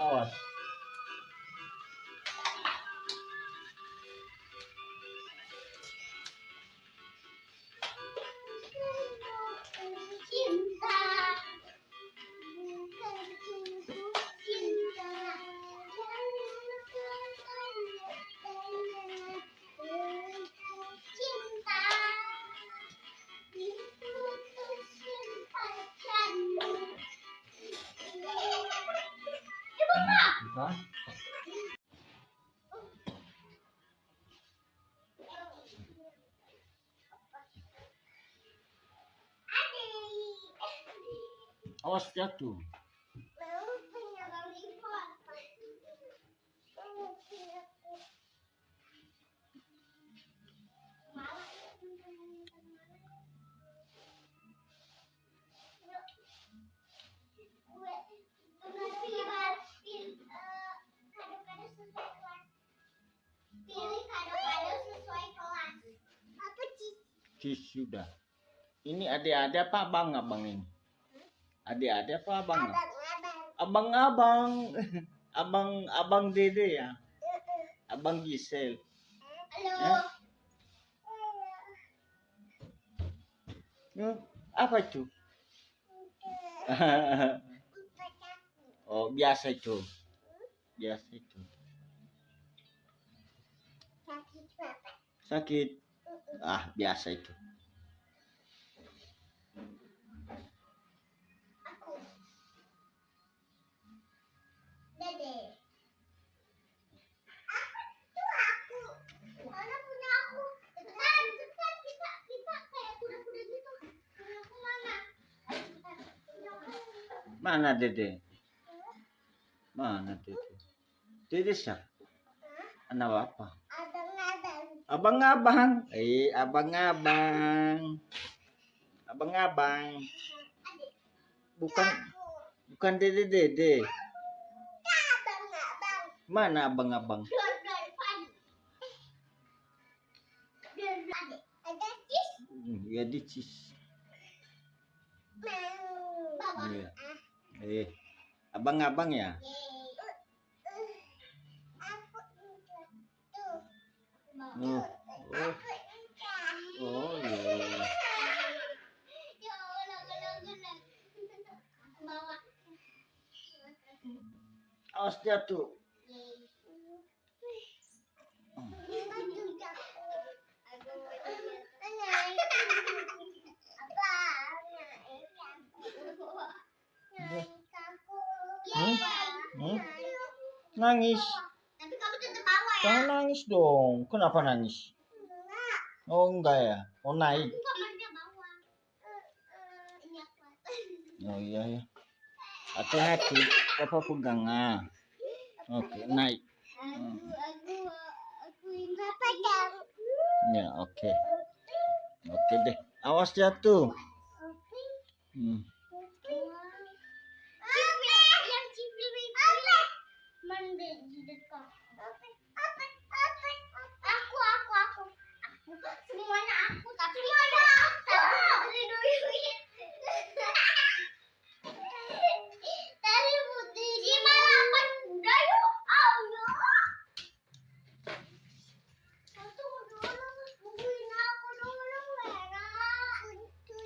Alice. Awas jatuh. Cis sudah. Ini adik-adik apa abang-abang ini? Adik-adik apa abang? Abang-abang. Abang abang Dede ya. Abang Gisel. Halo. Hmm, apa itu? oh, biasa itu. Biasa itu. Sakit. Ah, biasa itu. Mana Dede? Mana Dede? Dede siapa? Anak apa? Abang-abang. Eh, abang-abang. Abang-abang. Bukan bukan Dede Dede. Mana abang-abang? Cis. Ya dicis. Bawah. Iya. Eh, abang-abang ya enggak. Tuh. Oh, oh, oh iya. Ya. Bawa. Awas jatuh. Hmm? Hmm? Nangis. Tapi kamu tetap bawa ya. Jangan nangis dong. Kenapa nangis? Enggak. Oh enggak ya? Oh naik. Kamarnya bawa. Ini aku. Oh iya ya. Hati-hati. Papa pegang. Ah. Oke, naik. Aku, aku, aku ini pegang. Ya, oke. Oke deh. Awas jatuh. Hmm.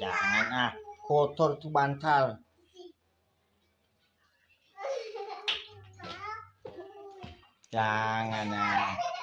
Jangan ah. Kotor tuh bantal. Jangan ah.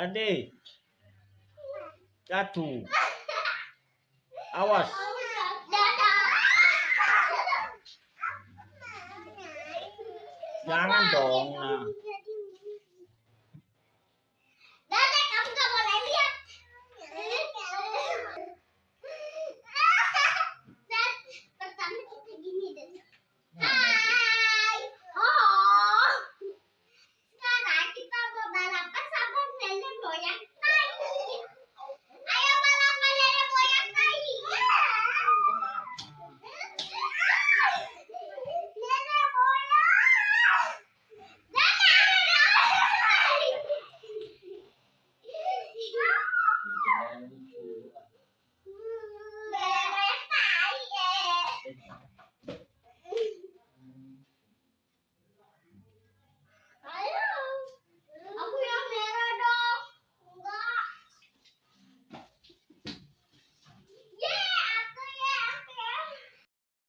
Jadi jatuh. Awas. Jangan dong. Nah. for ya.